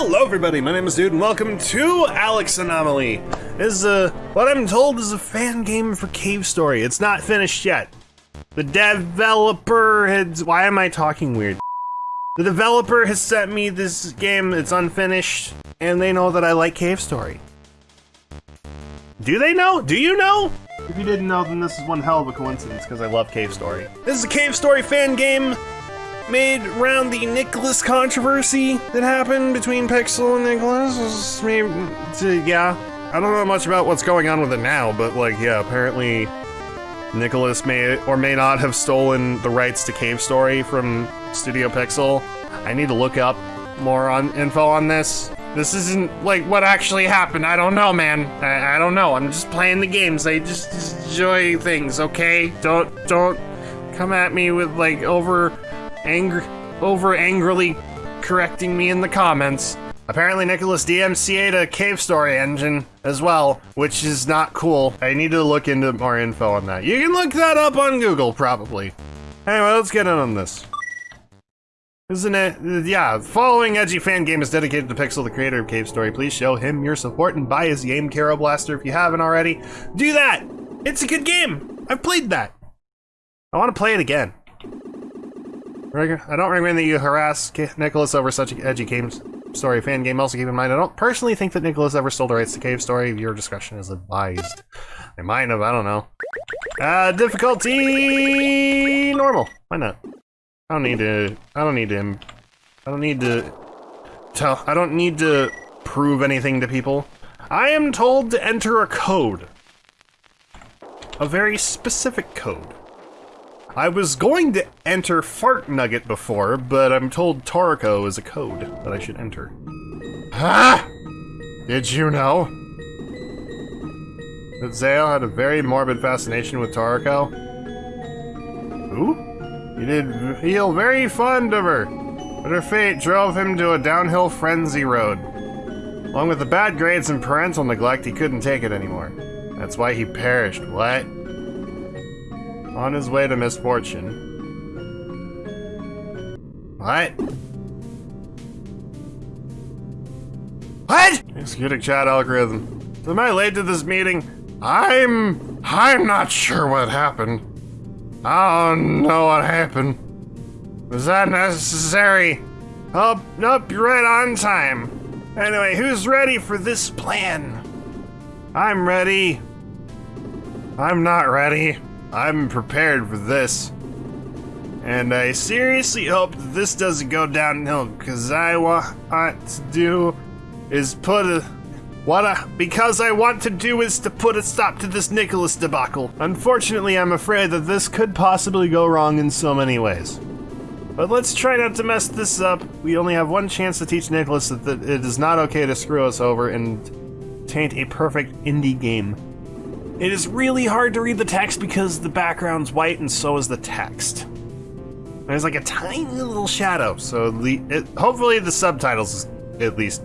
Hello everybody, my name is Dude and welcome to Alex Anomaly. This is a, what I'm told is a fan game for Cave Story. It's not finished yet. The developer has, why am I talking weird? The developer has sent me this game, it's unfinished, and they know that I like Cave Story. Do they know? Do you know? If you didn't know, then this is one hell of a coincidence because I love Cave Story. This is a Cave Story fan game made around the Nicalis controversy that happened between Pixel and Nicalis. Maybe, yeah, I don't know much about what's going on with it now, but like, yeah, apparently Nicalis may or may not have stolen the rights to Cave Story from Studio Pixel. I need to look up more on info on this. This isn't like what actually happened. I don't know, man. I, I don't know. I'm just playing the games. I just enjoy things, okay? Don't don't come at me with like over angry, over angrily correcting me in the comments. Apparently Nicalis DMCA'd a cave story engine as well, which is not cool. I need to look into more info on that. You can look that up on Google, probably. Anyway, let's get in on this. Isn't it? Yeah, following Edgy Fan Game is dedicated to Pixel, the creator of Cave Story. Please show him your support and buy his game, Kero Blaster, if you haven't already. Do that! It's a good game! I've played that. I want to play it again. I don't recommend that you harass Nicalis over such an edgy game story fan game. Also keep in mind, I don't personally think that Nicalis ever stole the rights to Cave Story. Your discretion is advised. They might have, I don't know. Uh, difficulty... normal. Why not? I don't need to... I don't need to... I don't need to... Tell... I don't need to prove anything to people. I am told to enter a code. A very specific code. I was going to enter Fart Nugget before, but I'm told Toroko is a code that I should enter. Ah! Did you know? That Zale had a very morbid fascination with Toroko? Who? He did feel very fond of her, but her fate drove him to a downhill frenzy road. Along with the bad grades and parental neglect, he couldn't take it anymore. That's why he perished. What? On his way to misfortune. What? What? Executing chat algorithm. Am I late to this meeting? I'm... I'm not sure what happened. I don't know what happened. Was that necessary? Oh, nope, you're right on time. Anyway, who's ready for this plan? I'm ready. I'm not ready. I'm prepared for this. And I seriously hope that this doesn't go downhill, because I want to do is put a what I, because I want to do is to put a stop to this Nicalis debacle. Unfortunately, I'm afraid that this could possibly go wrong in so many ways. But let's try not to mess this up. We only have one chance to teach Nicalis that it is not okay to screw us over and taint a perfect indie game. It is really hard to read the text because the background's white and so is the text. There's like a tiny little shadow, so the it, hopefully the subtitles is at least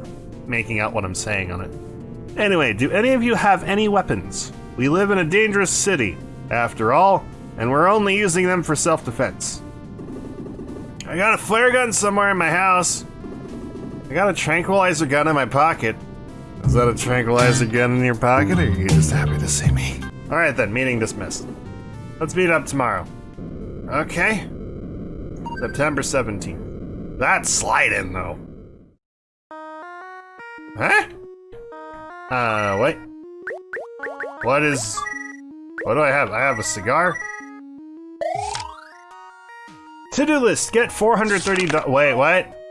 making out what I'm saying on it. Anyway, do any of you have any weapons? We live in a dangerous city, after all, and we're only using them for self-defense. I got a flare gun somewhere in my house. I got a tranquilizer gun in my pocket. Is that a tranquilizer gun in your pocket, or are you just happy to see me? Alright then, meeting dismissed. Let's meet up tomorrow. Okay. September 17th. That's sliding, though. Huh? Uh, wait. What is... What do I have? I have a cigar? To-do list, get 430 Wait, what?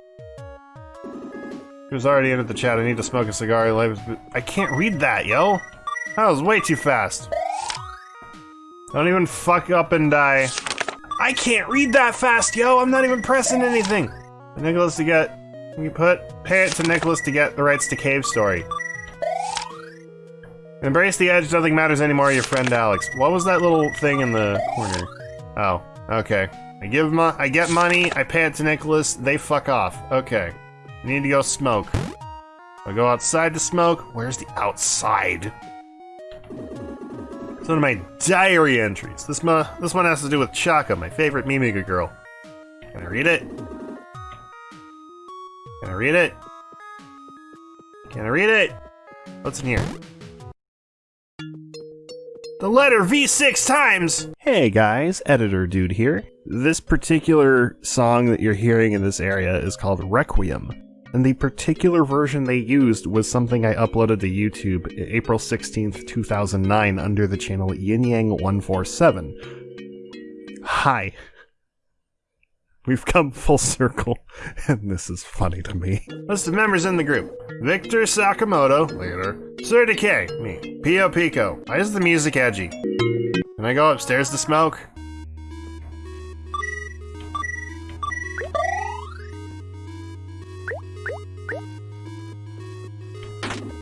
He was already in the chat. I need to smoke a cigar. I can't read that, yo. That was way too fast. Don't even fuck up and die. I can't read that fast, yo. I'm not even pressing anything. Nicalis to get. You put pay it to Nicalis to get the rights to Cave Story. Embrace the edge. Nothing matters anymore. Your friend Alex. What was that little thing in the corner? Oh, okay. I give my. I get money. I pay it to Nicalis. They fuck off. Okay. I need to go smoke. I go outside to smoke. Where's the outside? It's one of my diary entries. This, ma this one has to do with Chaka, my favorite Mimiga girl. Can I read it? Can I read it? Can I read it? What's in here? The letter V6 times! Hey guys, Editor Dude here. This particular song that you're hearing in this area is called Requiem. And the particular version they used was something I uploaded to YouTube April 16th, 2009 under the channel Yin Yang 147. Hi. We've come full circle, and this is funny to me. List of members in the group. Victor Sakamoto, later. Sir Decay, me. Pio Pico. Why is the music edgy? Can I go upstairs to smoke?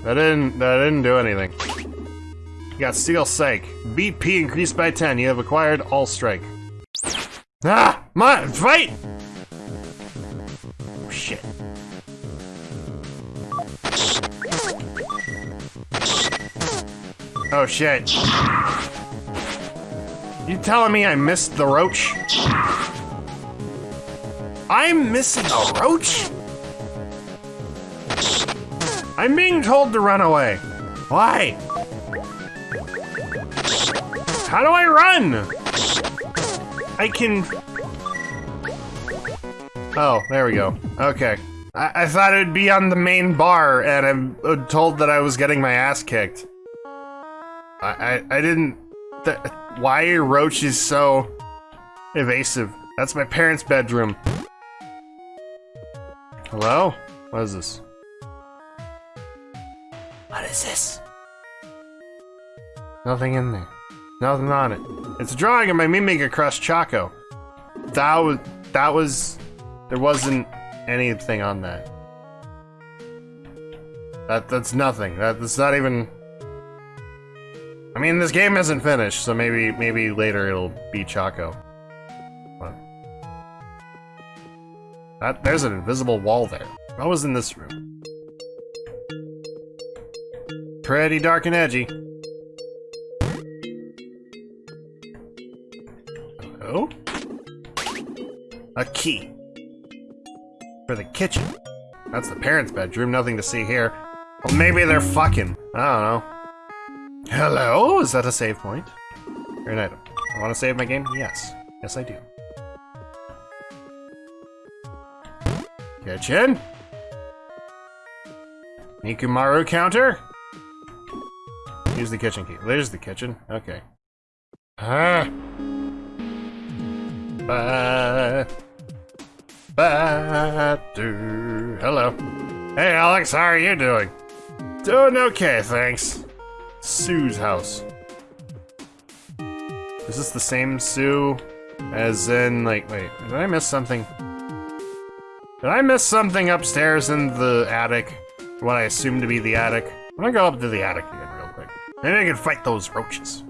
That didn't, that didn't do anything. You got Steel Psych. BP increased by 10. You have acquired All Strike. Ah! My fight! Oh, shit. Oh shit. You telling me I missed the roach? I'm missing a roach? I'm being told to run away. Why? How do I run? I can... Oh, there we go. Okay. I, I thought it'd be on the main bar, and I'm uh, told that I was getting my ass kicked. I, I, I didn't... Why are roaches so evasive? That's my parents' bedroom. Hello? What is this? What is this? Nothing in there. Nothing on it. It's a drawing of my Mimiga Crush Choco. That was... That was... There wasn't anything on that. That That's nothing. That, that's not even... I mean, this game isn't finished, so maybe maybe later it'll be Choco. What? That, there's an invisible wall there. What was in this room? Pretty dark and edgy. Oh? A key. For the kitchen. That's the parents' bedroom, nothing to see here. Well, maybe they're fucking. I don't know. Hello? Is that a save point? Or an item? I want to save my game? Yes. Yes, I do. Kitchen? Nikumaru counter? Use the kitchen key. There's the kitchen. Okay. Ah. Ba. Ba. Do. Hello. Hey, Alex. How are you doing? Doing okay, thanks. Sue's house. Is this the same Sue as in, like, wait, did I miss something? Did I miss something upstairs in the attic? What I assume to be the attic? I'm gonna go up to the attic again. Maybe I can fight those roaches.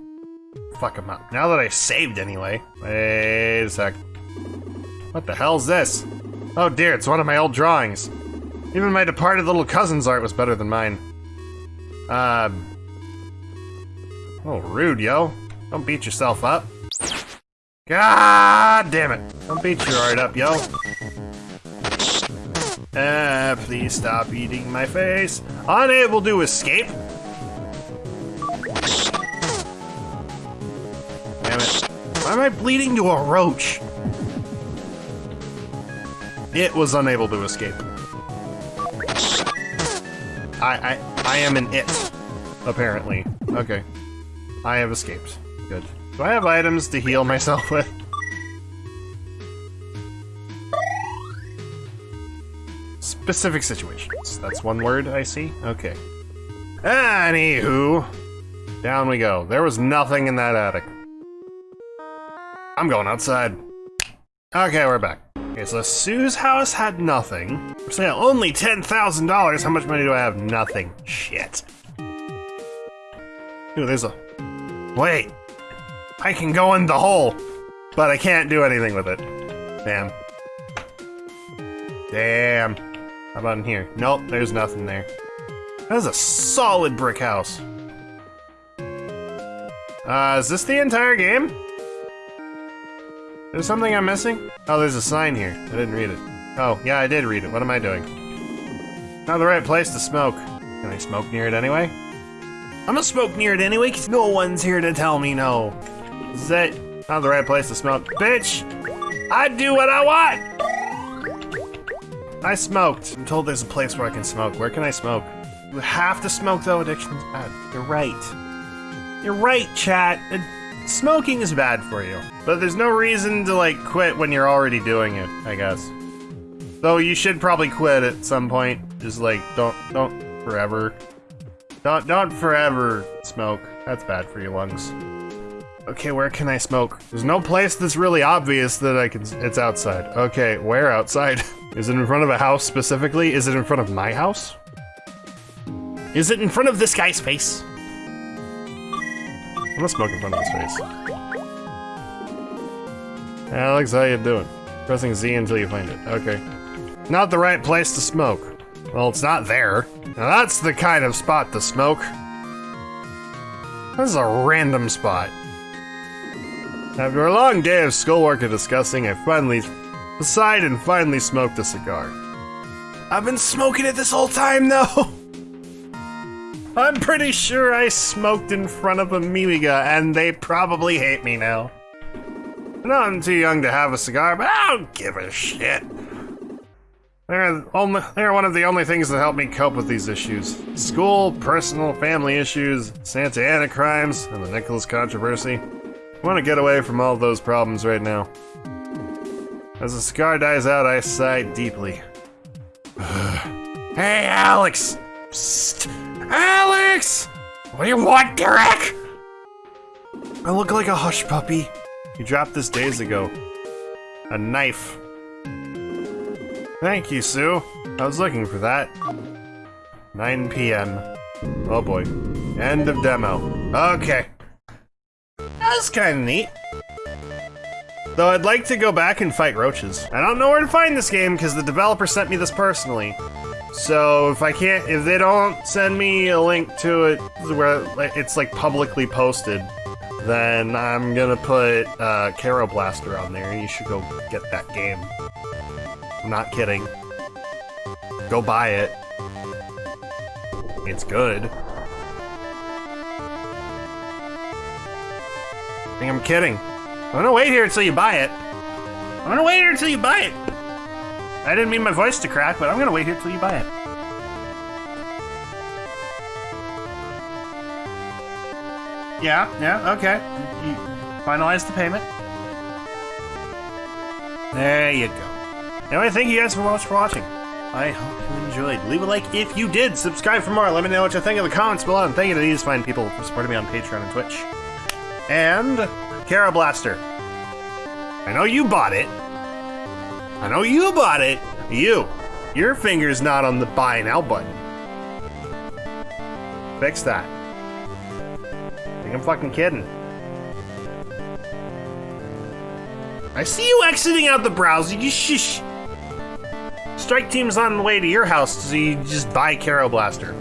Fuck them up. Now that I saved anyway. Wait a sec. What the hell's this? Oh dear, it's one of my old drawings. Even my departed little cousin's art was better than mine. Uh, Oh, rude, yo. Don't beat yourself up. God damn it. Don't beat your art up, yo. Ah, please stop eating my face. Unable to escape. Why am I bleeding to a roach? It was unable to escape. I, I, I am an it, apparently. Okay. I have escaped. Good. Do I have items to heal myself with? Specific situations. That's one word I see? Okay. Anywho. Down we go. There was nothing in that attic. I'm going outside. Okay, we're back. Okay, so Sue's house had nothing. For sale, only $10,000. How much money do I have? Nothing. Shit. Ooh, there's a Wait! I can go in the hole, but I can't do anything with it. Damn. Damn. How about in here? Nope, there's nothing there. That is a solid brick house. Uh, is this the entire game? There's something I'm missing? Oh, there's a sign here. I didn't read it. Oh, yeah, I did read it. What am I doing? Not the right place to smoke. Can I smoke near it anyway? I'm gonna smoke near it anyway, cause no one's here to tell me no. Is that not the right place to smoke? Bitch! I do what I want! I smoked. I'm told there's a place where I can smoke. Where can I smoke? You have to smoke though, addiction's bad. You're right. You're right, chat. Smoking is bad for you. But there's no reason to like quit when you're already doing it, I guess. Though you should probably quit at some point. Just like don't don't forever. Don't don't forever smoke. That's bad for your lungs. Okay, where can I smoke? There's no place that's really obvious that I can. It's outside. Okay, where outside? Is it in front of a house specifically? Is it in front of my house? Is it in front of this guy's face? I'm smoke in front of his face. Alex, how you doing? Pressing Z until you find it. Okay. Not the right place to smoke. Well, it's not there. Now that's the kind of spot to smoke. This is a random spot. After a long day of schoolwork and discussing, I finally decided and finally smoked a cigar. I've been smoking it this whole time, though! I'm pretty sure I smoked in front of Amiga, and they probably hate me now. Know I'm too young to have a cigar, but I don't give a shit. They're, only, they're one of the only things that help me cope with these issues. School, personal, family issues, Santa Ana crimes, and the Nicalis controversy. I want to get away from all those problems right now. As the cigar dies out, I sigh deeply. hey, Alex! Psst! Alex! What do you want, Derek? I look like a hush puppy. You dropped this days ago. A knife. Thank you, Sue. I was looking for that. 9 p.m. Oh boy. End of demo. Okay. That's kind of neat. Though I'd like to go back and fight roaches. I don't know where to find this game because the developer sent me this personally. So if I can't, if they don't send me a link to it where it's like publicly posted, then I'm gonna put uh, Kero Blaster on there you should go get that game. I'm not kidding. Go buy it. It's good. I think I'm kidding. I'm gonna wait here until you buy it. I'm gonna wait here until you buy it. I didn't mean my voice to crack, but I'm gonna wait here till you buy it. Yeah, yeah, okay. You finalize the payment. There you go. Anyway, thank you guys so much for watching. I hope you enjoyed. Leave a like if you did. Subscribe for more. Let me know what you think in the comments below. And thank you to these fine people for supporting me on Patreon and Twitch. And Kero Blaster. I know you bought it. I know you bought it. You. Your finger's not on the buy now button. Fix that. I think I'm fucking kidding. I see you exiting out the browser. You shush. Strike Team's on the way to your house, so you just buy Kero Blaster.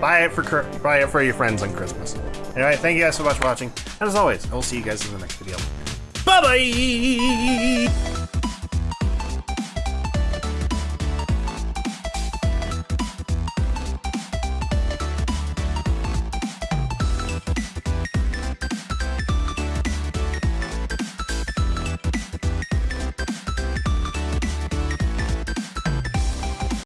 Buy it for buy it for your friends on Christmas. Anyway, thank you guys so much for watching. And as always, I will see you guys in the next video. Bye bye.